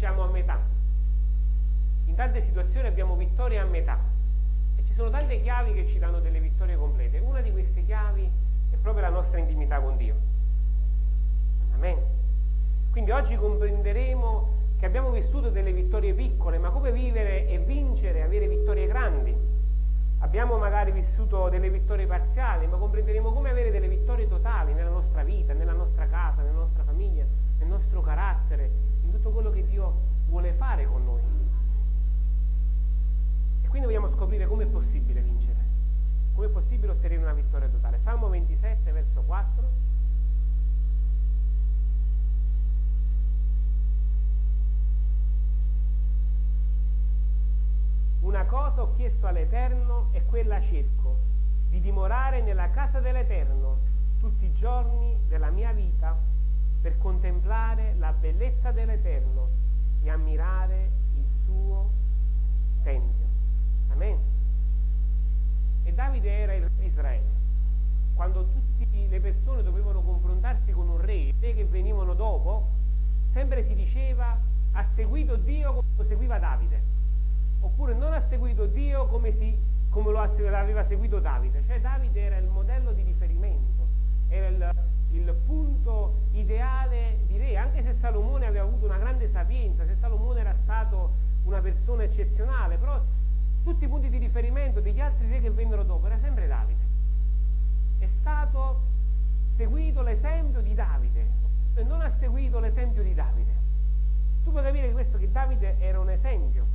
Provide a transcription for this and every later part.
vinciamo a metà. In tante situazioni abbiamo vittorie a metà. E ci sono tante chiavi che ci danno delle vittorie complete. Una di queste chiavi è proprio la nostra intimità con Dio. Amen. Quindi oggi comprenderemo che abbiamo vissuto delle vittorie piccole, ma come vivere e vincere, avere vittorie grandi. Abbiamo magari vissuto delle vittorie parziali, ma comprenderemo come avere delle vittorie totali nella nostra vita, nella nostra casa, nella nostra famiglia, nel nostro carattere, tutto quello che Dio vuole fare con noi. E quindi vogliamo scoprire come è possibile vincere, come è possibile ottenere una vittoria totale. Salmo 27, verso 4. Una cosa ho chiesto all'Eterno e quella cerco, di dimorare nella casa dell'Eterno tutti i giorni della mia vita per contemplare la bellezza dell'Eterno e ammirare il suo Tempio. Amen. E Davide era il re di Israele. Quando tutte le persone dovevano confrontarsi con un re, i re che venivano dopo, sempre si diceva ha seguito Dio come seguiva Davide oppure non ha seguito Dio come, si, come lo aveva seguito Davide. Cioè Davide era il modello di riferimento, era il, il punto ideale di re, anche se Salomone aveva avuto una grande sapienza, se Salomone era stato una persona eccezionale, però tutti i punti di riferimento degli altri re che vennero dopo era sempre Davide. È stato seguito l'esempio di Davide e non ha seguito l'esempio di Davide. Tu puoi capire questo che Davide era un esempio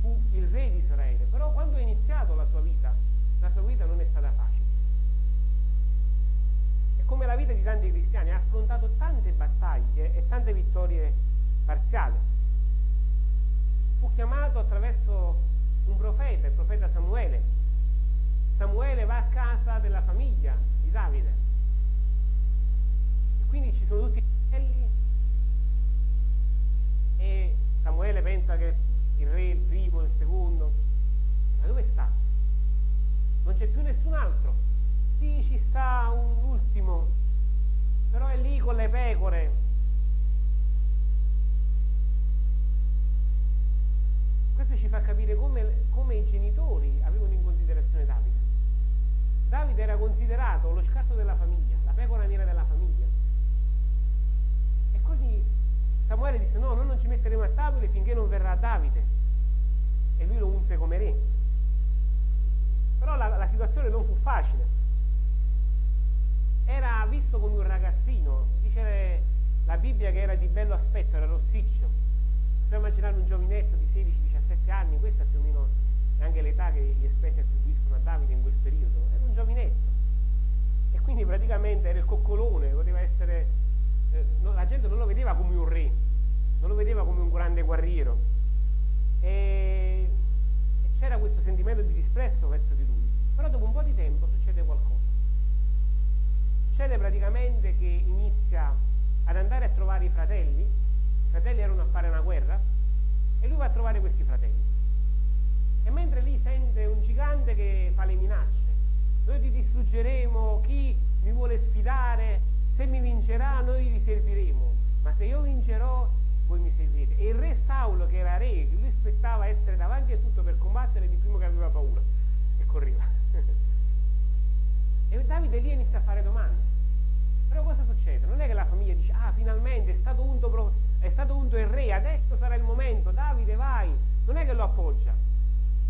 fu il re di Israele, però quando ha iniziato la sua vita, la sua vita non è stata facile. Come la vita di tanti cristiani ha affrontato tante battaglie e tante vittorie parziali. Fu chiamato attraverso un profeta, il profeta Samuele. Samuele va a casa della famiglia di Davide. E quindi ci sono tutti i fratelli e Samuele pensa che il re, il primo, il secondo. Ma dove sta? Non c'è più nessun altro. Sì, ci sta un ultimo, però è lì con le pecore. Questo ci fa capire come, come i genitori avevano in considerazione Davide. Davide era considerato lo scatto della famiglia, la pecora nera della famiglia. E quindi Samuele disse no, noi non ci metteremo a tavole finché non verrà Davide e lui lo unse come re. Però la, la situazione non fu facile. Era visto come un ragazzino, dice la Bibbia che era di bello aspetto, era rossiccio. Possiamo immaginare un giovinetto di 16-17 anni, questa è più o meno anche l'età che gli esperti attribuiscono a Davide in quel periodo. Era un giovinetto. E quindi praticamente era il coccolone, poteva essere... Eh, no, la gente non lo vedeva come un re, non lo vedeva come un grande guerriero, e, e c'era questo sentimento di disprezzo verso di lui. Però dopo un po' di tempo succede qualcosa. Succede praticamente che inizia ad andare a trovare i fratelli, i fratelli erano a fare una guerra, e lui va a trovare questi fratelli. E mentre lì sente un gigante che fa le minacce, noi ti distruggeremo, chi mi vuole sfidare, se mi vincerà noi vi serviremo, ma se io vincerò voi mi seguite. E il re Saulo, che era re, lui aspettava essere davanti a tutto per combattere, di primo che aveva paura e correva. E Davide lì inizia a fare domande. Però cosa succede? Non è che la famiglia dice, ah, finalmente è stato unto, è stato unto il re, adesso sarà il momento, Davide vai. Non è che lo appoggia.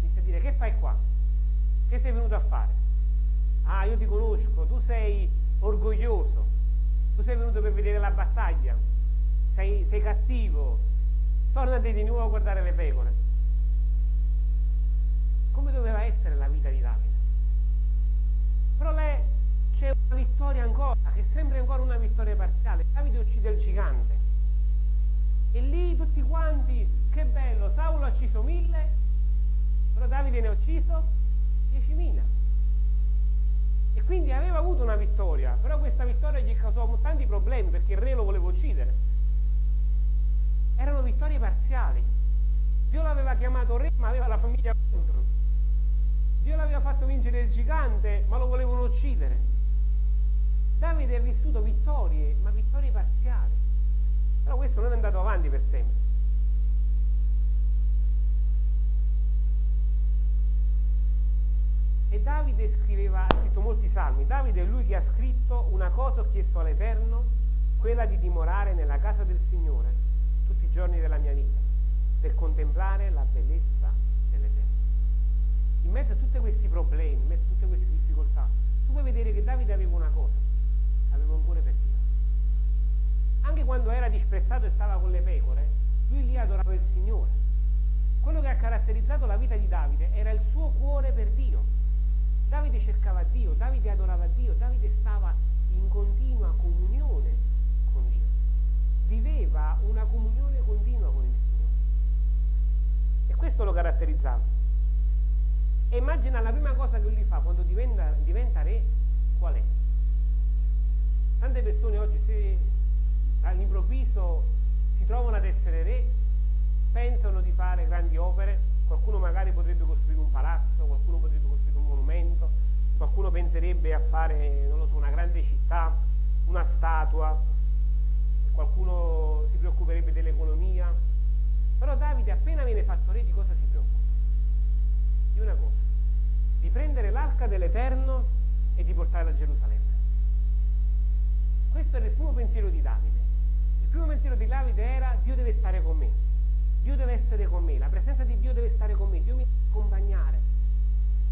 Inizia a dire, che fai qua? Che sei venuto a fare? Ah, io ti conosco, tu sei orgoglioso, tu sei venuto per vedere la battaglia, sei, sei cattivo, tornati di nuovo a guardare le pecore. Come doveva essere la vita di Davide? Però lei c'è una vittoria ancora, che sembra ancora una vittoria parziale. Davide uccide il gigante. E lì tutti quanti, che bello, Saulo ha ucciso mille, però Davide ne ha ucciso diecimila. E quindi aveva avuto una vittoria, però questa vittoria gli causò tanti problemi perché il re lo voleva uccidere. Erano vittorie parziali. Dio l'aveva chiamato re, ma aveva la famiglia. Dio l'aveva fatto vincere il gigante, ma lo volevano uccidere. Davide ha vissuto vittorie, ma vittorie parziali. Però questo non è andato avanti per sempre. E Davide scriveva, ha scritto molti salmi. Davide è lui che ha scritto una cosa ho chiesto all'Eterno, quella di dimorare nella casa del Signore tutti i giorni della mia vita, per contemplare la bellezza. In mezzo a tutti questi problemi, in mezzo a tutte queste difficoltà, tu puoi vedere che Davide aveva una cosa, aveva un cuore per Dio. Anche quando era disprezzato e stava con le pecore, lui lì adorava il Signore. Quello che ha caratterizzato la vita di Davide era il suo cuore per Dio. Davide cercava Dio, Davide adorava Dio, Davide stava in continua comunione con Dio. Viveva una comunione continua con il Signore. E questo lo caratterizzava. E immagina la prima cosa che lui fa quando diventa, diventa re, qual è? Tante persone oggi se all'improvviso si trovano ad essere re, pensano di fare grandi opere, qualcuno magari potrebbe costruire un palazzo, qualcuno potrebbe costruire un monumento, qualcuno penserebbe a fare, non lo so, una grande città, una statua, qualcuno si preoccuperebbe dell'economia, però Davide appena viene fatto re di cosa si preoccupa? Di una cosa, di l'arca dell'Eterno e di portarla a Gerusalemme. Questo era il primo pensiero di Davide. Il primo pensiero di Davide era Dio deve stare con me, Dio deve essere con me, la presenza di Dio deve stare con me, Dio mi deve accompagnare.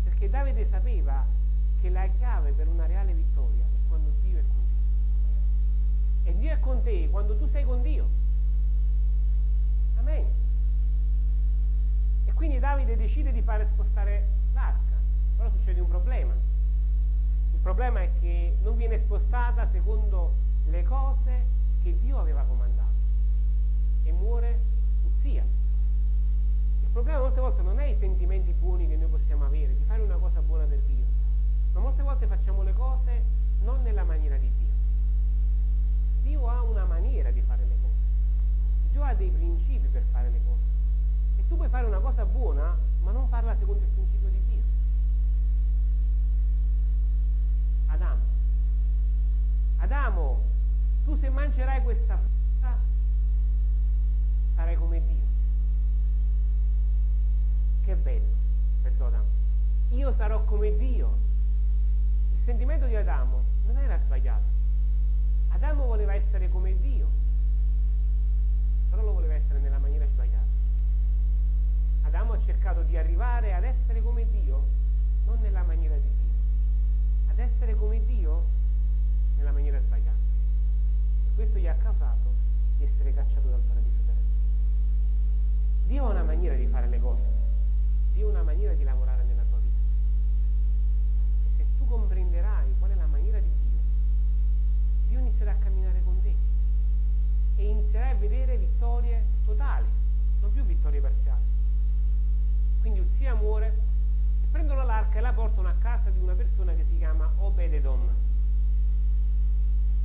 Perché Davide sapeva che la chiave per una reale vittoria è quando Dio è con te. E Dio è con te quando tu sei con Dio. Amen. E quindi Davide decide di fare spostare l'arca, però succede un problema. Il problema è che non viene spostata secondo le cose che Dio aveva comandato e muore Uzia. Il problema molte volte non è i sentimenti buoni che noi possiamo avere, di fare una cosa buona per Dio, ma molte volte facciamo le cose non nella maniera di Dio. Dio ha una maniera di fare le cose, Dio ha dei principi per fare le cose. E tu puoi fare una cosa buona, ma non farla secondo il principio di Dio. Adamo. Adamo, tu mangerai questa frutta sarai come Dio. Che bello, pensò Adamo. Io sarò come Dio. Il sentimento di Adamo non era sbagliato. Adamo voleva essere come Dio, però lo voleva essere nella maniera sbagliata. Adamo ha cercato di arrivare ad essere come Dio, non nella maniera di Dio, ad essere come Dio nella maniera sbagliata. Questo gli ha causato di essere cacciato dal paradiso terrestre. Dio ha una maniera di fare le cose, Dio ha una maniera di lavorare nella tua vita. E se tu comprenderai qual è la maniera di Dio, Dio inizierà a camminare con te e inizierai a vedere vittorie totali, non più vittorie parziali. Quindi Uzia muore prendono l'arca e la portano a casa di una persona che si chiama Obededom.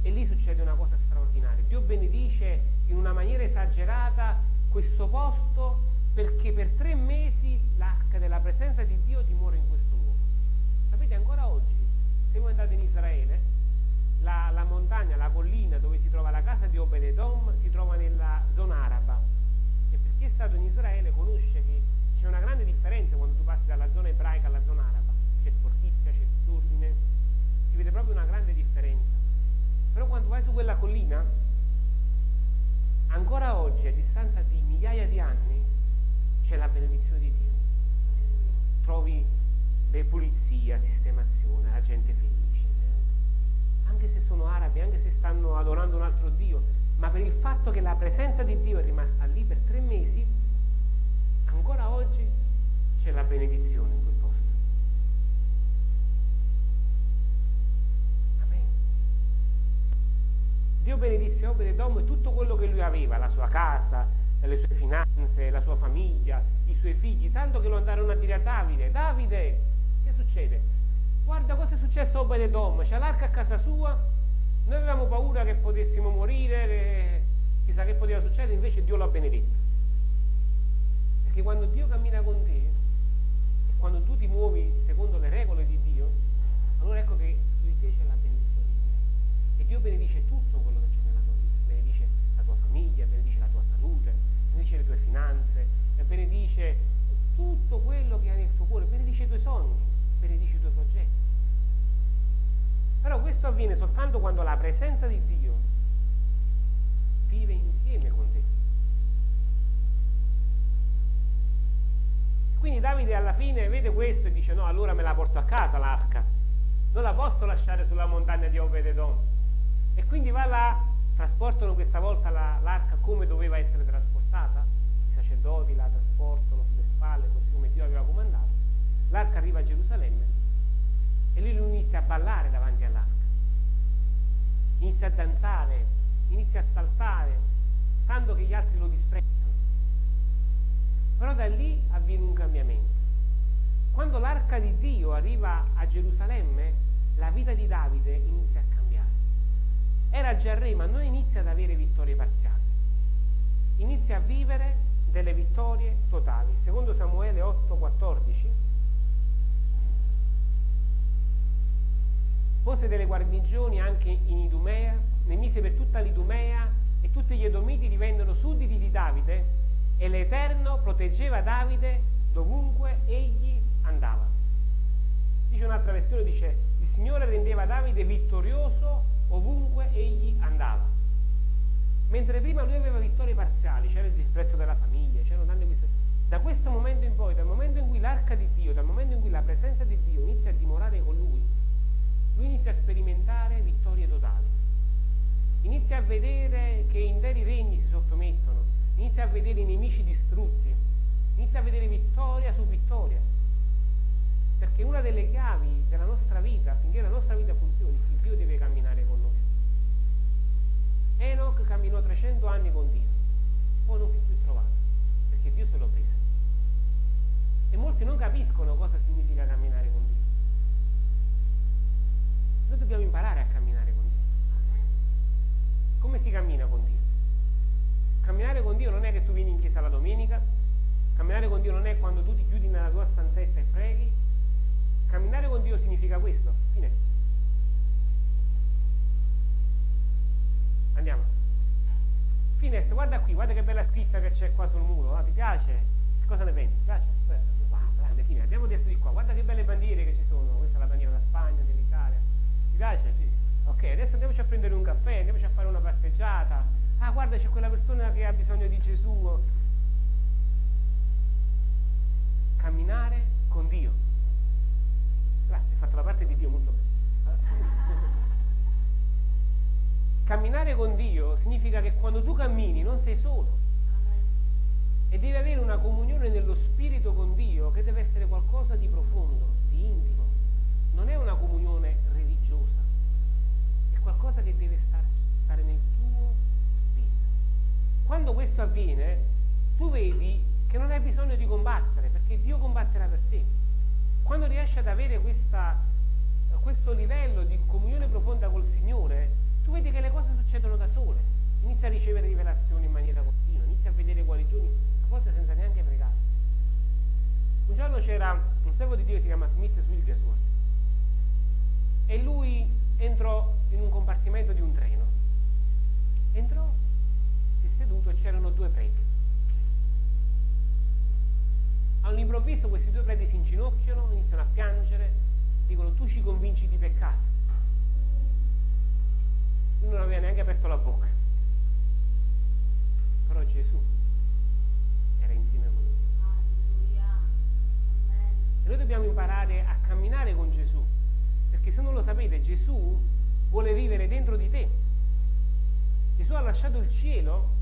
E lì succede una cosa straordinaria. Dio benedice in una maniera esagerata questo posto perché per tre mesi l'arca della presenza di Dio dimora in questo luogo. Sapete, ancora oggi, se voi andate in Israele, la, la, montagna, la collina dove si trova la casa di Obededom si trova nella zona araba. E per chi è stato in Israele conosce che c'è una grande differenza quando tu passi dalla zona ebraica alla zona araba. C'è sportizia, c'è disordine, si vede proprio una grande differenza. Però quando vai su quella collina, ancora oggi, a distanza di migliaia di anni, c'è la benedizione di Dio. Trovi pulizia, sistemazione, la gente felice, eh? anche se sono arabi, anche se stanno adorando un altro Dio, ma per il fatto che la presenza di Dio è rimasta lì per tre mesi, ancora oggi c'è la benedizione in quel posto. Amen. Dio benedisse Obededom e tutto quello che lui aveva la sua casa, le sue finanze, la sua famiglia, i suoi figli, tanto che lo andarono a dire a Davide, Davide, che succede? Guarda cosa è successo a Obededom, c'è l'arca a casa sua, noi avevamo paura che potessimo morire, che chissà che poteva succedere, invece Dio l'ha benedetto. Perché quando Dio cammina con te, quando tu ti muovi secondo le regole di Dio, allora ecco che su di te c'è la benedizione di Dio. E Dio benedice tutto quello che c'è nella tua vita, benedice la tua famiglia, benedice la tua salute, benedice le tue finanze, benedice tutto quello che hai nel tuo cuore, benedice i tuoi sogni, benedice i tuoi progetti. Però questo avviene soltanto quando la presenza di Dio vive insieme con te. Quindi Davide alla fine vede questo e dice no, allora me la porto a casa l'arca, non la posso lasciare sulla montagna di Obededon. E quindi va là, trasportano questa volta la, l'arca come doveva essere trasportata, i sacerdoti la trasportano sulle spalle così come Dio aveva comandato. L'arca arriva a Gerusalemme e lì lui inizia a ballare davanti all'arca, inizia a danzare, inizia a saltare, tanto che gli altri lo disprezzano. Però da lì avviene un cambiamento. Quando l'arca di Dio arriva a Gerusalemme, la vita di Davide inizia a cambiare. Era già re, ma non inizia ad avere vittorie parziali. Inizia a vivere delle vittorie totali. Secondo Samuele 8:14 pose delle guarnigioni anche in Idumea, ne mise per tutta l'Idumea e tutti gli Edomiti divennero sudditi di Davide e l'Eterno proteggeva Davide dovunque egli andava. Dice un'altra versione, dice il Signore rendeva Davide vittorioso ovunque egli andava. Mentre prima lui aveva vittorie parziali, c'era il disprezzo della famiglia, c'erano tante queste... Da questo momento in poi, dal momento in cui l'arca di Dio, dal momento in cui la presenza di Dio inizia a dimorare con lui, lui inizia a sperimentare vittorie totali. Inizia a vedere che interi regni si sottomettono, inizia a vedere i nemici distrutti, inizia a vedere vittoria su vittoria. Perché una delle chiavi della nostra vita, affinché la nostra vita funzioni, Dio deve camminare con noi. Enoch camminò 300 anni con Dio, poi non fu più trovato, perché Dio se lo prese. E molti non capiscono cosa significa camminare con Dio. Noi dobbiamo imparare a camminare con Dio. Come si cammina con Dio? Camminare con Dio non è che tu vieni in chiesa la domenica, camminare con Dio non è quando tu ti chiudi nella tua stanzetta e preghi. Camminare con Dio significa questo, finestra. Andiamo. Fines, guarda qui, guarda che bella scritta che c'è qua sul muro, ah, ti piace? Che cosa ne pensi? Ti piace? Wow, grande, fine. Andiamo adesso di qua, guarda che belle bandiere che ci sono, questa è la bandiera della Spagna, dell'Italia. Ti piace? Sì. Ok, adesso andiamoci a prendere un caffè, andiamoci a fare una passeggiata. Ah, guarda, c'è quella persona che ha bisogno di Gesù. Camminare con Dio. Grazie, hai fatto la parte di Dio molto bene. Camminare con Dio significa che quando tu cammini non sei solo e devi avere una comunione nello spirito con Dio che deve essere qualcosa di profondo, di intimo. Non è una comunione religiosa, è qualcosa che deve stare, stare nel tuo spirito. Quando questo avviene, tu vedi che non hai bisogno di combattere, perché Dio combatterà per te. Quando riesci ad avere questa, questo livello di comunione profonda col Signore, tu vedi che le cose succedono da sole, inizia a ricevere rivelazioni in maniera continua, inizia a vedere guarigioni, a volte senza neanche pregare. Un giorno c'era un servo di Dio che si chiama Smith Wigglesworth e lui entrò in un compartimento di un treno. Entrò, si è seduto e c'erano due preti. All'improvviso questi due preti si inginocchiano, iniziano a piangere, dicono tu ci convinci di peccato lui non aveva neanche aperto la bocca. Però Gesù era insieme con lui. E noi dobbiamo imparare a camminare con Gesù, perché se non lo sapete, Gesù vuole vivere dentro di te. Gesù ha lasciato il cielo,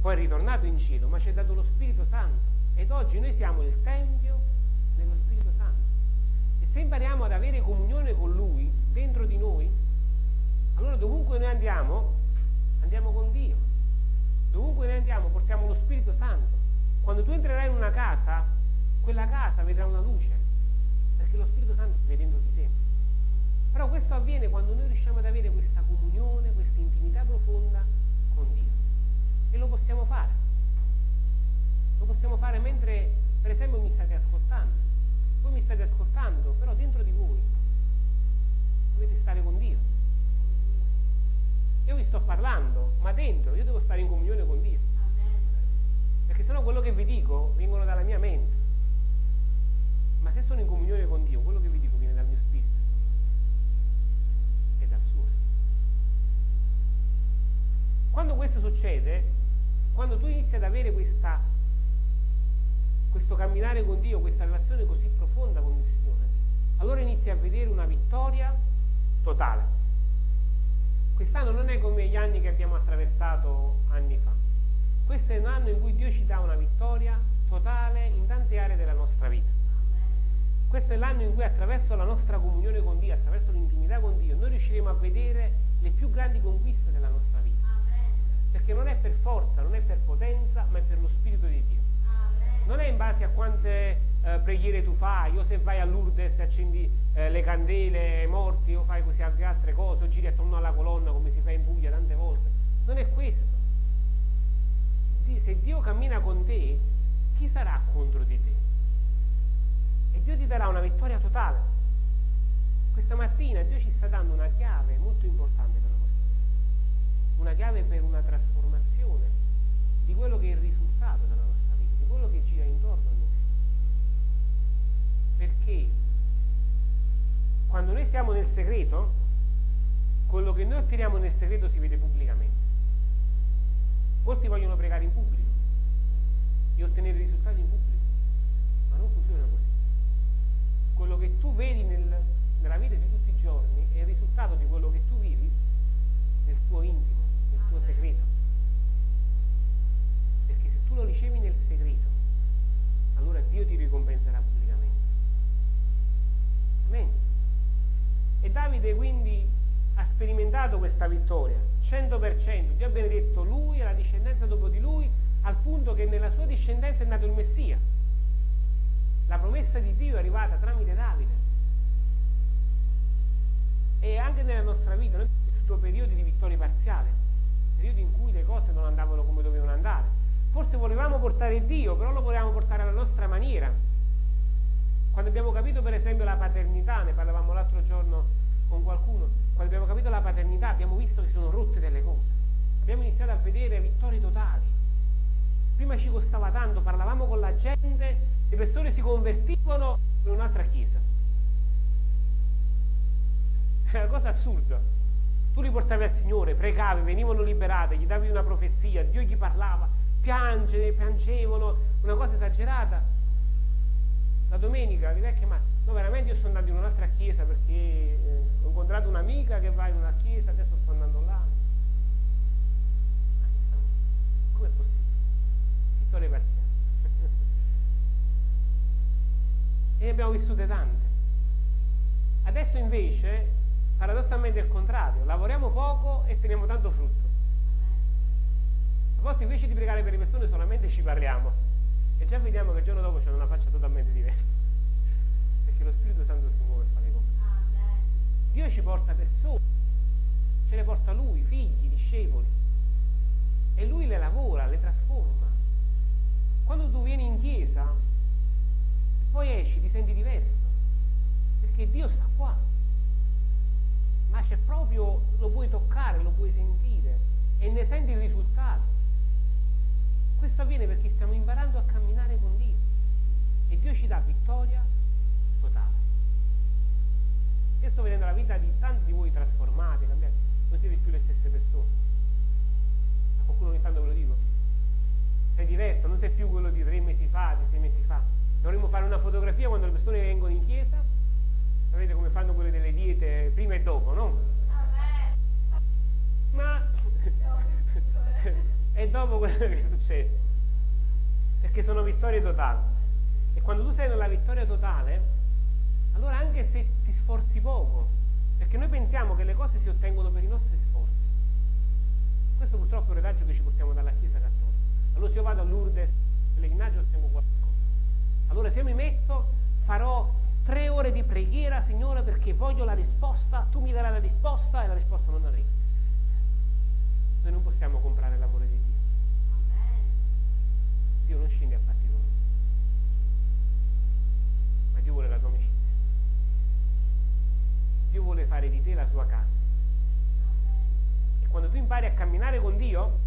poi è ritornato in cielo, ma ci ha dato lo Spirito Santo. Ed oggi noi siamo il Tempio dello Spirito Santo. E se impariamo ad avere comunione con Lui dentro di noi, allora dovunque noi andiamo, andiamo con Dio. Dovunque noi andiamo, portiamo lo Spirito Santo. Quando tu entrerai in una casa, quella casa vedrà una luce, perché lo Spirito Santo è dentro di te. Però questo avviene quando noi riusciamo ad avere questa comunione, questa intimità quando tu inizi ad avere questa, questo camminare con Dio, questa relazione così profonda con il Signore, allora inizi a vedere una vittoria totale. Quest'anno non è come gli anni che abbiamo attraversato anni fa. Questo è un anno in cui Dio ci dà una vittoria totale in tante aree della nostra vita. Questo è l'anno in cui attraverso la nostra comunione con Dio, attraverso l'intimità con Dio, noi riusciremo a vedere le più grandi conquiste della nostra vita. Perché non è per forza, non è per potenza, ma è per lo Spirito di Dio. Non è in base a quante eh, preghiere tu fai, o se vai a Lourdes e accendi eh, le candele ai morti, o fai così altre cose, o giri attorno alla colonna come si fa in Puglia tante volte. Non è questo. Se Dio cammina con te, chi sarà contro di te? E Dio ti darà una vittoria totale. Questa mattina Dio ci sta dando una chiave molto importante per la nostra vita, una chiave per una trasformazione di quello che è il risultato della nostra vita, di quello che gira intorno a noi. Perché quando noi stiamo nel segreto, quello che noi otteniamo nel segreto si vede pubblicamente. Molti vogliono pregare in pubblico e ottenere risultati in pubblico, ma non funziona così. Quello che tu vedi nel, nella vita di tutti i giorni è il risultato di quello che tu vivi nel tuo intimo, tuo segreto. Perché se tu lo ricevi nel segreto, allora Dio ti ricompenserà pubblicamente. Amen. E Davide quindi ha sperimentato questa vittoria, 100%. Dio ha benedetto lui e la discendenza dopo di lui, al punto che nella sua discendenza è nato il Messia. La promessa di Dio è arrivata tramite Davide. E anche nella nostra vita noi abbiamo vissuto periodi di vittoria parziale, periodi in cui le cose non andavano come dovevano andare. Forse volevamo portare Dio, però lo volevamo portare alla nostra maniera. Quando abbiamo capito per esempio la paternità, ne parlavamo l'altro giorno con qualcuno, quando abbiamo capito la paternità abbiamo visto che sono rotte delle cose. Abbiamo iniziato a vedere vittorie totali. Prima ci costava tanto, parlavamo con la gente, le persone si convertivano in un'altra chiesa. È una cosa assurda. Tu li portavi al Signore, pregavi, venivano liberate, gli davi una profezia, Dio gli parlava, piange, piangevano, una cosa esagerata. La domenica li vecchi ma no veramente io sto andando in un'altra chiesa perché eh, ho incontrato un'amica che va in una chiesa, adesso sto andando là. Come è possibile? Vittorie parziali. e ne abbiamo vissute tante. Adesso invece, paradossalmente è il contrario, lavoriamo poco e teniamo tanto frutto. A volte invece di pregare per le persone solamente ci parliamo e già vediamo che il giorno dopo c'è una faccia totalmente diversa. Perché lo Spirito Santo si muove e fa le cose. Dio ci porta persone, ce le porta Lui, figli, discepoli. E Lui le lavora, le trasforma. Quando tu vieni in chiesa e poi esci, ti senti diverso. Perché Dio sta qua. Ma c'è proprio, lo puoi toccare, lo puoi sentire e ne senti il risultato. Questo avviene perché stiamo imparando a camminare con Dio e Dio ci dà vittoria totale. Io sto vedendo la vita di tanti di voi trasformati, cambiati, non siete più le stesse persone. A qualcuno ogni tanto ve lo dico. Sei diverso, non sei più quello di tre mesi fa, di sei mesi fa. Dovremmo fare una fotografia quando le persone vengono in chiesa. Sapete come fanno quelle delle diete prima e dopo, no? Ma e dopo quello che è successo. Perché sono vittorie totali. E quando tu sei nella vittoria totale, allora anche se ti sforzi poco, perché noi pensiamo che le cose si ottengono per i nostri sforzi. Questo purtroppo è un retaggio che ci portiamo dalla Chiesa Cattolica. Allora se io vado a Lourdes pellegrinaggio ottengo qualcosa. Allora se io mi metto, farò preghiera, Signore, perché voglio la risposta, tu mi darai la risposta e la risposta non arriva. Noi non possiamo comprare l'amore di Dio. Dio non scende a patti con noi, ma Dio vuole la tua amicizia. Dio vuole fare di te la sua casa. E quando tu impari a camminare con Dio,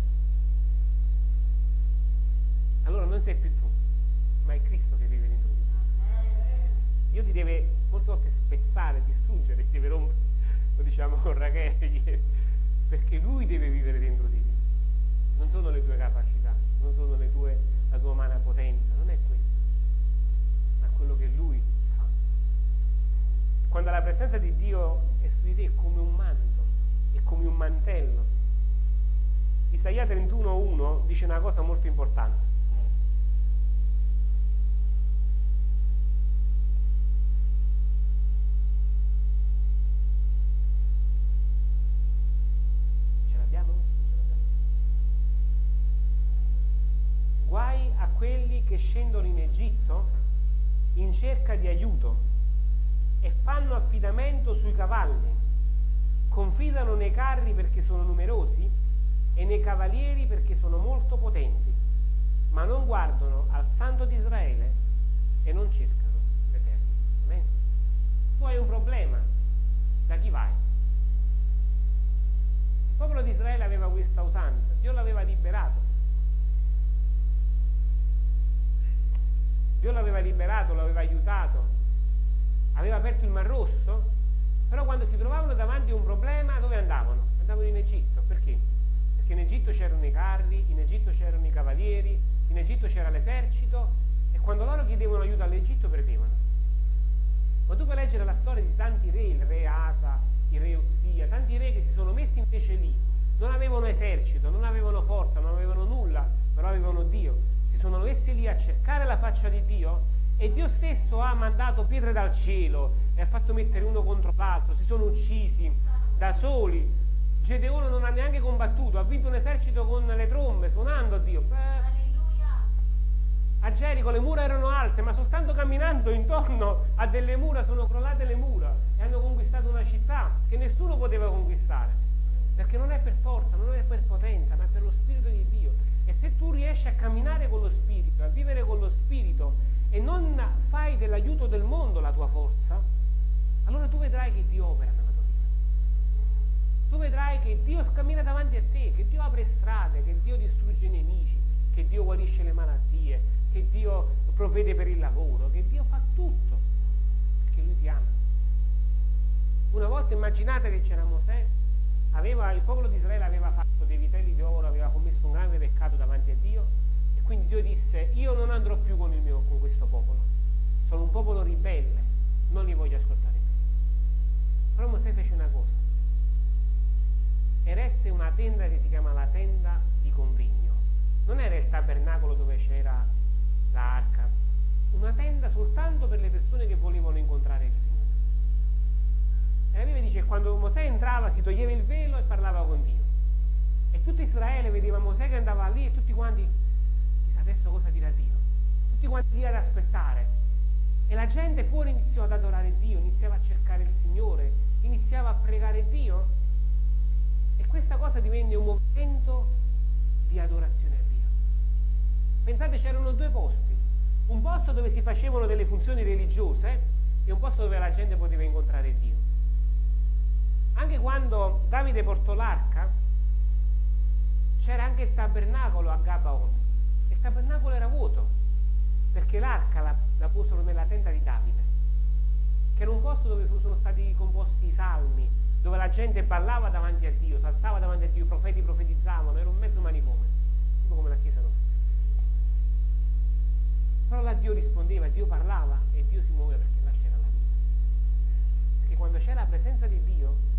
allora non sei più tu, ma è Cristo che vive dentro di te. Dio ti deve molte volte spezzare, distruggere, deve rompere, lo diciamo con Rachele perché Lui deve vivere dentro di te. Non sono le tue capacità, non sono tue, la tua umana potenza, non è questo, ma quello che Lui fa. Quando la presenza di Dio è su di te è come un manto, è come un mantello. Isaia 31.1 dice una cosa molto importante. che scendono in Egitto in cerca di aiuto e fanno affidamento sui cavalli, confidano nei carri perché sono numerosi e nei cavalieri perché sono molto potenti, ma non guardano al Santo di Israele e non cercano l'Eterno. Tu hai un problema, da chi vai? Il popolo di Israele aveva questa usanza, Dio l'aveva liberato Dio l'aveva liberato, l'aveva aiutato, aveva aperto il Mar Rosso, però quando si trovavano davanti a un problema dove andavano? Andavano in Egitto, perché? Perché in Egitto c'erano i carri, in Egitto c'erano i cavalieri, in Egitto c'era l'esercito e quando loro chiedevano aiuto all'Egitto perdevano. Ma tu puoi leggere la storia di tanti re, il re Asa, il re Uzia, tanti re che si sono messi invece lì, non avevano esercito, non avevano forza, non avevano nulla, però avevano Dio sono messi lì a cercare la faccia di Dio e Dio stesso ha mandato pietre dal cielo e ha fatto mettere uno contro l'altro, si sono uccisi da soli. Gedeone non ha neanche combattuto, ha vinto un esercito con le trombe, suonando a Dio. Beh, a Gerico le mura erano alte, ma soltanto camminando intorno a delle mura sono crollate le mura e hanno conquistato una città che nessuno poteva conquistare. Perché non è per forza, non è per potenza, ma è per lo Spirito di Dio. E se tu riesci a camminare con lo Spirito, a vivere con lo Spirito e non fai dell'aiuto del mondo la tua forza, allora tu vedrai che Dio opera nella tua vita. Tu vedrai che Dio cammina davanti a te, che Dio apre strade, che Dio distrugge i nemici, che Dio guarisce le malattie, che Dio provvede per il lavoro, che Dio fa tutto, perché Lui ti ama. Una volta immaginate che c'era Mosè aveva, il popolo di Israele aveva fatto dei vitelli di oro, aveva commesso un grande peccato davanti a Dio e quindi Dio disse io non andrò più con, mio, con questo popolo, sono un popolo ribelle, non li voglio ascoltare più. Però Mosè fece una cosa, eresse una tenda che si chiama la tenda di convegno, non era il tabernacolo dove c'era l'arca, una tenda soltanto per le persone che volevano incontrare il Signore. E la Bibbia dice che quando Mosè entrava si toglieva il velo e parlava con Dio. E tutto Israele vedeva Mosè che andava lì e tutti quanti, chissà adesso cosa dirà Dio. Tutti quanti lì ad aspettare. E la gente fuori iniziò ad adorare Dio, iniziava a cercare il Signore, iniziava a pregare Dio. E questa cosa divenne un movimento di adorazione a Dio. Pensate, c'erano due posti. Un posto dove si facevano delle funzioni religiose e un posto dove la gente poteva incontrare Dio. Anche quando Davide portò l'arca, c'era anche il tabernacolo a Gabaon. Il tabernacolo era vuoto, perché l'arca la, la posero nella tenda di Davide, che era un posto dove sono stati composti i salmi, dove la gente ballava davanti a Dio, saltava davanti a Dio, i profeti profetizzavano, era un mezzo manicome, tipo come la Chiesa nostra. Però là Dio rispondeva, Dio parlava e Dio si muoveva perché là c'era la vita. Perché quando c'è la presenza di Dio,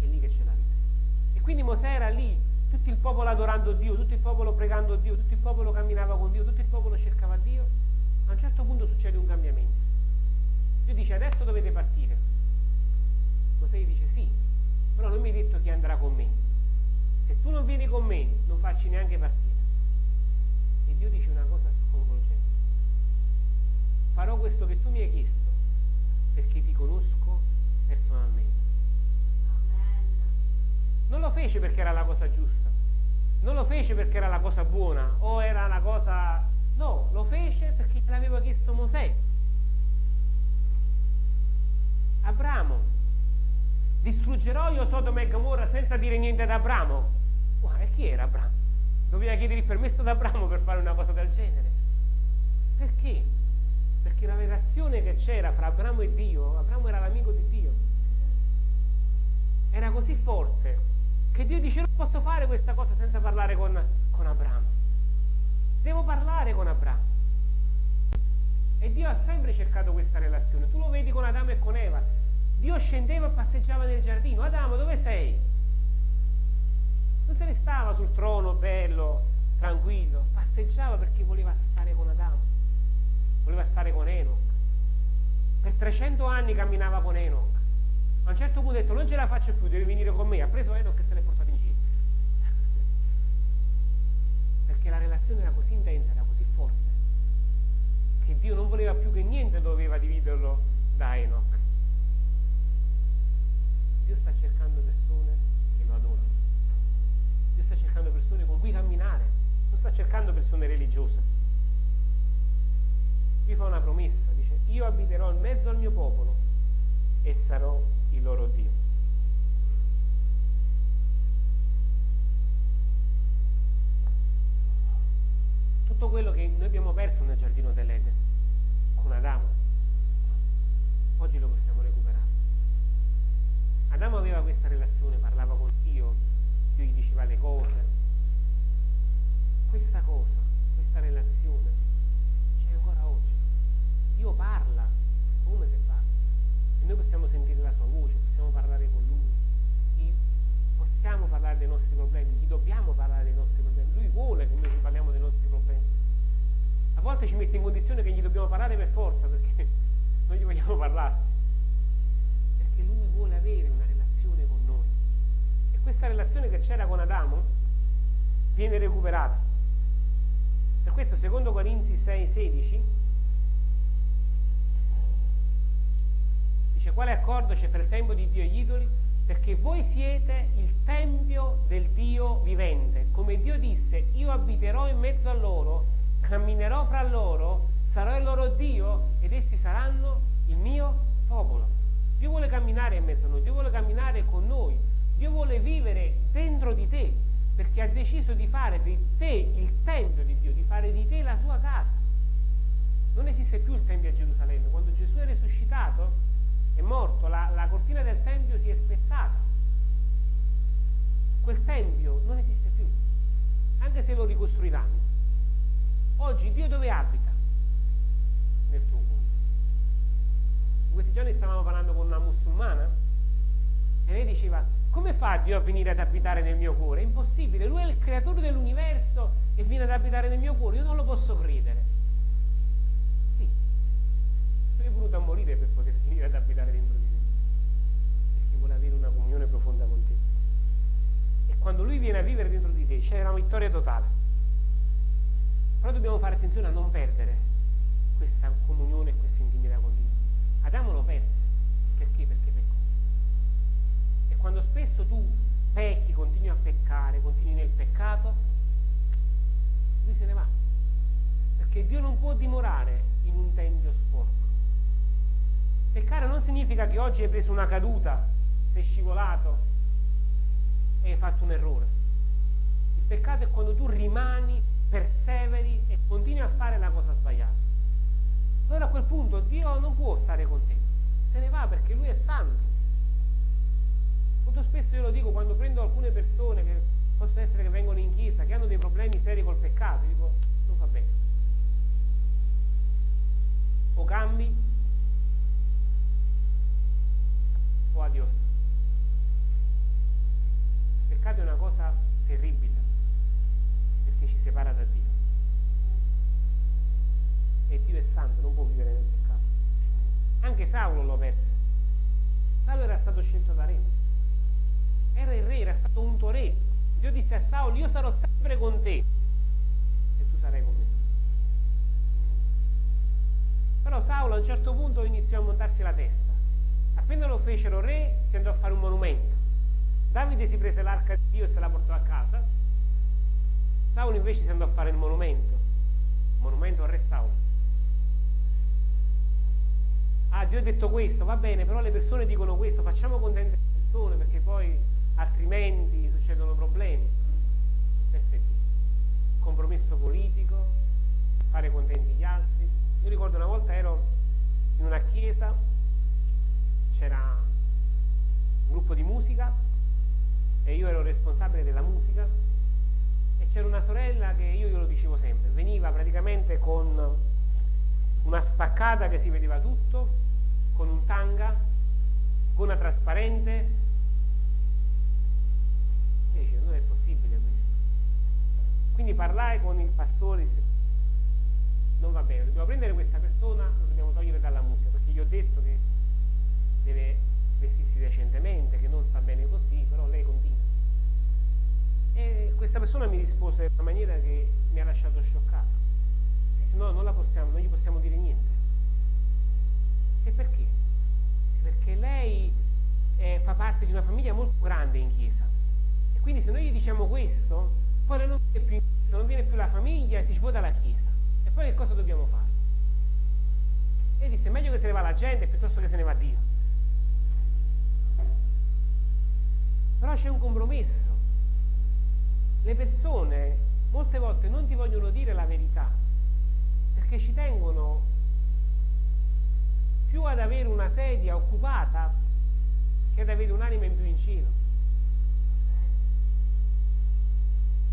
è lì che c'è la vita. E quindi Mosè era lì, tutto il popolo adorando Dio, tutto il popolo pregando Dio, tutto il popolo camminava con Dio, tutto il popolo cercava Dio. A un certo punto succede un cambiamento. Dio dice adesso dovete partire. Mosè gli dice sì, però non mi hai detto chi andrà con me. Se tu non vieni con me, non facci neanche partire. E Dio dice una cosa scontata farò questo che tu mi hai chiesto perché ti conosco personalmente. Non lo fece perché era la cosa giusta, non lo fece perché era la cosa buona o era la cosa... No, lo fece perché l'aveva chiesto Mosè. Abramo, distruggerò io Sodoma e Gomorra senza dire niente ad Abramo. Guarda, chi era Abramo? Doveva chiedere il permesso ad Abramo per fare una cosa del genere. Perché? Perché la relazione che c'era fra Abramo e Dio, Abramo era l'amico di Dio, era così forte che Dio dice non posso fare questa cosa senza parlare con, con Abramo. Devo parlare con Abramo. E Dio ha sempre cercato questa relazione. Tu lo vedi con Adamo e con Eva. Dio scendeva e passeggiava nel giardino. Adamo, dove sei? Non se ne stava sul trono bello, tranquillo. Passeggiava perché voleva stare con Adamo voleva stare con Enoch. Per 300 anni camminava con Enoch. A un certo punto ha detto non ce la faccio più, devi venire con me. Ha preso Enoch e se l'è portato in giro. Perché la relazione era così intensa, era così forte, che Dio non voleva più che niente doveva dividerlo da Enoch. Dio sta cercando persone che lo adorano. Dio sta cercando persone con cui camminare, non sta cercando persone religiose qui fa una promessa, dice io abiterò in mezzo al mio popolo e sarò il loro Dio. Tutto quello che noi abbiamo perso nel giardino dell'Eden con Adamo, oggi lo possiamo recuperare. Adamo aveva questa relazione, parlava con Dio, Dio gli diceva le cose. Questa cosa, questa relazione c'è ancora oggi. Dio parla, come se parla. E noi possiamo sentire la sua voce, possiamo parlare con lui, possiamo parlare dei nostri problemi, gli dobbiamo parlare dei nostri problemi. Lui vuole che noi ci parliamo dei nostri problemi. A volte ci mette in condizione che gli dobbiamo parlare per forza, perché non gli vogliamo parlare. Perché lui vuole avere una relazione con noi. E questa relazione che c'era con Adamo viene recuperata. Per questo, secondo Corinzi 6, 16, Dice quale accordo c'è fra il tempio di Dio e gli idoli? Perché voi siete il tempio del Dio vivente. Come Dio disse, io abiterò in mezzo a loro, camminerò fra loro, sarò il loro Dio ed essi saranno il mio popolo. Dio vuole camminare in mezzo a noi, Dio vuole camminare con noi, Dio vuole vivere dentro di te, perché ha deciso di fare di te il tempio di Dio, di fare di te la sua casa. Non esiste più il tempio a Gerusalemme. Quando Gesù è risuscitato, è morto, la, la cortina del Tempio si è spezzata. Quel Tempio non esiste più, anche se lo ricostruiranno. Oggi Dio dove abita? Nel tuo cuore. In questi giorni stavamo parlando con una musulmana e lei diceva, come fa Dio a venire ad abitare nel mio cuore? È impossibile, Lui è il creatore dell'universo e viene ad abitare nel mio cuore, io non lo posso credere è venuto a morire per poter venire ad abitare dentro di te, perché vuole avere una comunione profonda con te. E quando lui viene a vivere dentro di te c'è una vittoria totale. Però dobbiamo fare attenzione a non perdere questa comunione e questa intimità con Dio. Adamo lo perse. Perché? Perché peccò. E quando spesso tu pecchi, continui a peccare, continui nel peccato, lui se ne va. Perché Dio non può dimorare in un tempio sporco. Peccare non significa che oggi hai preso una caduta, sei scivolato e hai fatto un errore. Il peccato è quando tu rimani, perseveri e continui a fare la cosa sbagliata. Allora a quel punto Dio non può stare con te, se ne va perché Lui è santo. Molto spesso io lo dico quando prendo alcune persone che possono essere che vengono in chiesa, che hanno dei problemi seri col peccato, dico non va bene. O cambi o adios. Il peccato è una cosa terribile perché ci separa da Dio. E Dio è santo, non può vivere nel peccato. Anche Saulo lo perse. Saulo era stato scelto da re. Era il re, era stato unto re. Dio disse a Saulo, io sarò sempre con te se tu sarai con me. Però Saulo a un certo punto iniziò a montarsi la testa. Appena lo fecero re, si andò a fare un monumento. Davide si prese l'arca di Dio e se la portò a casa. Saulo invece si andò a fare il monumento. Monumento al re Saulo. Ah, Dio ha detto questo, va bene, però le persone dicono questo, facciamo contente le persone perché poi altrimenti succedono problemi. PSD. Compromesso politico, fare contenti gli altri. Io ricordo una volta ero in una chiesa, c'era un gruppo di musica e io ero responsabile della musica e c'era una sorella che io glielo dicevo sempre, veniva praticamente con una spaccata che si vedeva tutto, con un tanga, con una trasparente. E dice, non è possibile questo. Quindi parlai con il pastore, non va bene, dobbiamo prendere questa persona, lo dobbiamo togliere dalla musica, perché gli ho detto che deve vestirsi decentemente, che non sta bene così, però lei continua. E questa persona mi rispose in una maniera che mi ha lasciato scioccato. Disse no, non la possiamo, non gli possiamo dire niente. Disse perché? Disse, perché lei eh, fa parte di una famiglia molto grande in chiesa. E quindi se noi gli diciamo questo, lei non viene più non viene più la famiglia e si svuota la chiesa. E poi che cosa dobbiamo fare? E disse, meglio che se ne va la gente piuttosto che se ne va Dio. Però c'è un compromesso. Le persone molte volte non ti vogliono dire la verità perché ci tengono più ad avere una sedia occupata che ad avere un'anima in più in cielo.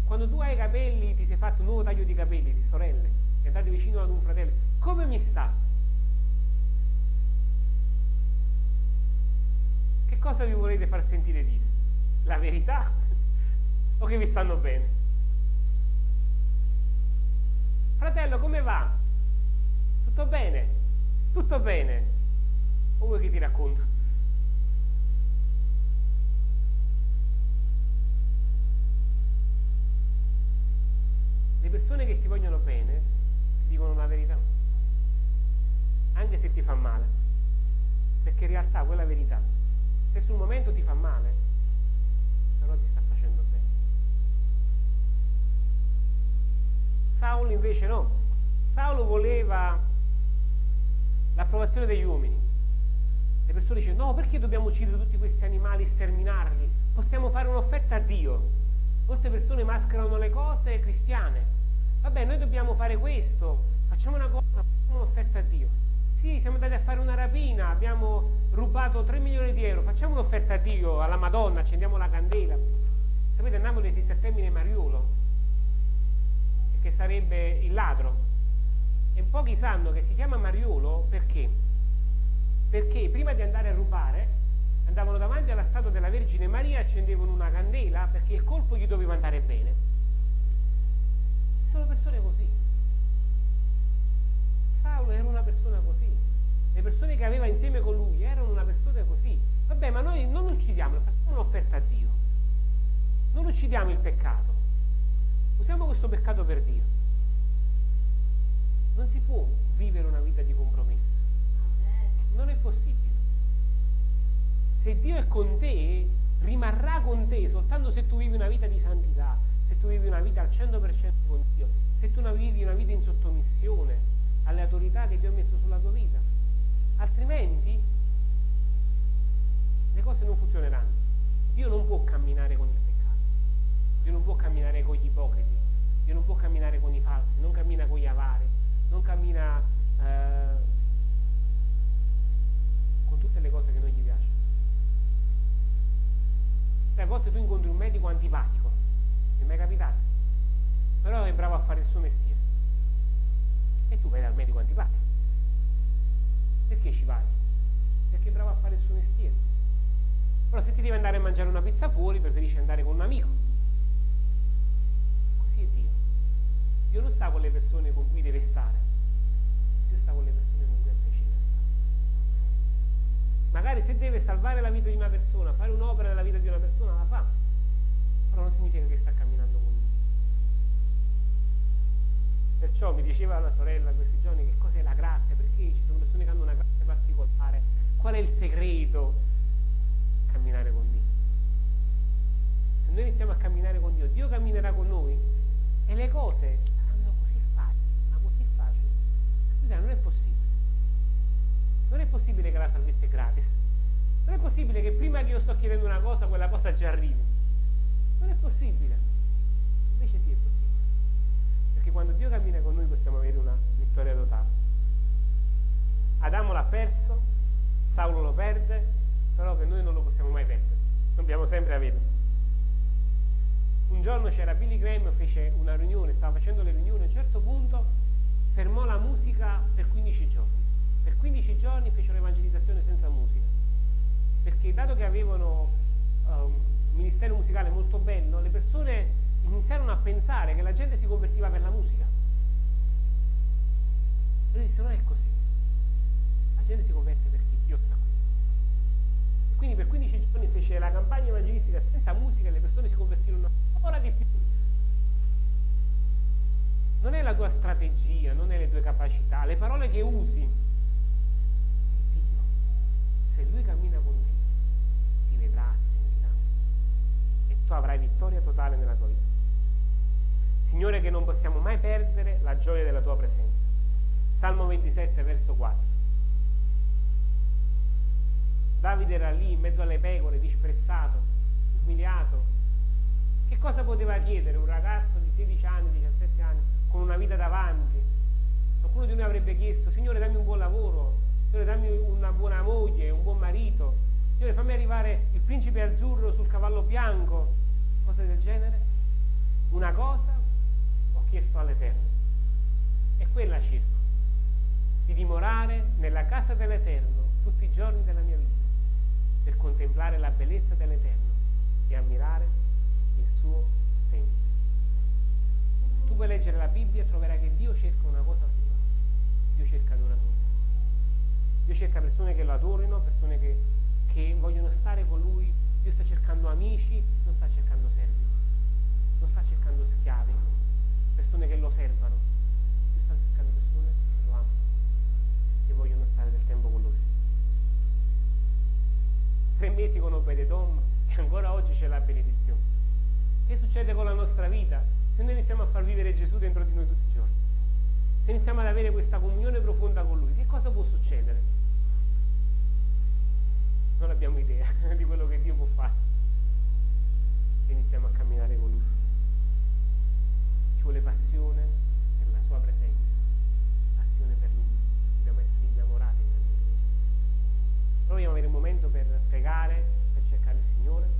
Quando tu hai i capelli, ti sei fatto un nuovo taglio di capelli, di sorelle, e andate vicino ad un fratello, come mi sta? Che cosa vi volete far sentire dire? La verità? o che vi stanno bene? Fratello, come va? Tutto bene? Tutto bene? O vuoi che ti racconto? Persone che ti vogliono bene ti dicono la verità, anche se ti fa male, perché in realtà quella verità, se sul momento ti fa male, però ti sta facendo bene. Saulo invece no, Saulo voleva l'approvazione degli uomini. Le persone dicono no, perché dobbiamo uccidere tutti questi animali, sterminarli? Possiamo fare un'offerta a Dio. Molte persone mascherano le cose cristiane. Vabbè, noi dobbiamo fare questo, facciamo una cosa, facciamo un'offerta a Dio. Sì, siamo andati a fare una rapina, abbiamo rubato 3 milioni di euro, facciamo un'offerta a Dio, alla Madonna, accendiamo la candela. Sapete, a Napoli esiste il termine mariolo, che sarebbe il ladro. E pochi sanno che si chiama mariolo perché? Perché prima di andare a rubare andavano davanti alla statua della Vergine Maria, accendevano una candela perché il colpo gli doveva andare bene. Sono persone così. Saulo era una persona così. Le persone che aveva insieme con lui erano una persona così. Vabbè, ma noi non uccidiamolo, facciamo un'offerta a Dio. Non uccidiamo il peccato. Usiamo questo peccato per Dio. Non si può vivere una vita di compromesso. Non è possibile. Se Dio è con te, rimarrà con te soltanto se tu vivi una vita di santità, se tu vivi una vita al 100% con Dio, se tu vivi una vita in sottomissione alle autorità che Dio ha messo sulla tua vita. Altrimenti le cose non funzioneranno. Dio non può camminare con il peccato, Dio non può camminare con gli ipocriti, Dio non può camminare con i falsi, non cammina con gli avari, non cammina eh, con tutte le cose che non gli piacciono. Sai, a volte tu incontri un medico antipatico, mi è capitato, però è bravo a fare il suo mestiere. E tu vai dal medico antipatico. Perché ci vai? Perché è bravo a fare il suo mestiere. Però se ti devi andare a mangiare una pizza fuori, preferisci andare con un amico. Così è Dio. Dio non sta con le persone con cui deve stare, Dio sta con le persone con cui è piacere stare. Magari se deve salvare la vita di una persona, fare un'opera nella vita di una persona, la fa, però non significa che sta camminando con lui. Perciò mi diceva la sorella questi giorni che cos'è la grazia, perché ci sono persone che hanno una grazia particolare, qual è il segreto? Camminare con Dio. Se noi iniziamo a camminare con Dio, Dio camminerà con noi e le cose saranno così facili, ma così facili. Non è possibile. Non è possibile che la salvezza è gratis. Non è possibile che prima che io sto chiedendo una cosa, quella cosa già arrivi. Non è possibile. Invece sì, è possibile. Perché quando Dio cammina con noi possiamo avere una vittoria totale. Adamo l'ha perso, Saulo lo perde, però che noi non lo possiamo mai perdere. Dobbiamo sempre averlo. Un giorno c'era Billy Graham, fece una riunione, stava facendo le riunioni, a un certo punto fermò la musica per 15 giorni. Per 15 giorni fece un'evangelizzazione senza musica. Perché dato che avevano um, un ministero musicale molto bello, le persone iniziarono a pensare che la gente si convertiva per la musica. Lui disse, non è così. La gente si converte perché Dio sta qui. E quindi per 15 giorni fece la campagna evangelistica senza musica e le persone si convertirono ancora di più. Non è la tua strategia, non è le tue capacità, le parole che usi. È Dio. Se Lui cammina con te, ti vedrà, ti sentirà. E tu avrai vittoria totale nella tua vita. Signore che non possiamo mai perdere la gioia della tua presenza. Salmo 27, verso 4. Davide era lì in mezzo alle pecore, disprezzato, umiliato. Che cosa poteva chiedere un ragazzo di 16 anni, 17 anni, con una vita davanti? Qualcuno di noi avrebbe chiesto, Signore dammi un buon lavoro, Signore dammi una buona moglie, un buon marito, Signore fammi arrivare il principe azzurro sul cavallo bianco, cose del genere. Una cosa chiesto all'Eterno. E quella cerco, di dimorare nella casa dell'Eterno tutti i giorni della mia vita, per contemplare la bellezza dell'Eterno e ammirare il suo tempio. Tu puoi leggere la Bibbia e troverai che Dio cerca una cosa sola. Dio cerca adoratori. Dio cerca persone che lo adorino, persone che, che vogliono stare con Lui. Dio sta cercando amici, non sta cercando servi, non sta cercando schiavi, persone che lo servano, Dio sta cercando persone che lo amano, che vogliono stare del tempo con lui. Tre mesi con Obededom e ancora oggi c'è la benedizione. Che succede con la nostra vita se noi iniziamo a far vivere Gesù dentro di noi tutti i giorni? Se iniziamo ad avere questa comunione profonda con Lui, che cosa può succedere? Non abbiamo idea di quello che Dio può fare. se iniziamo a camminare con Lui sua passione per la sua presenza, passione per lui. Dobbiamo essere innamorati veramente di Gesù. Proviamo ad avere un momento per pregare, per cercare il Signore.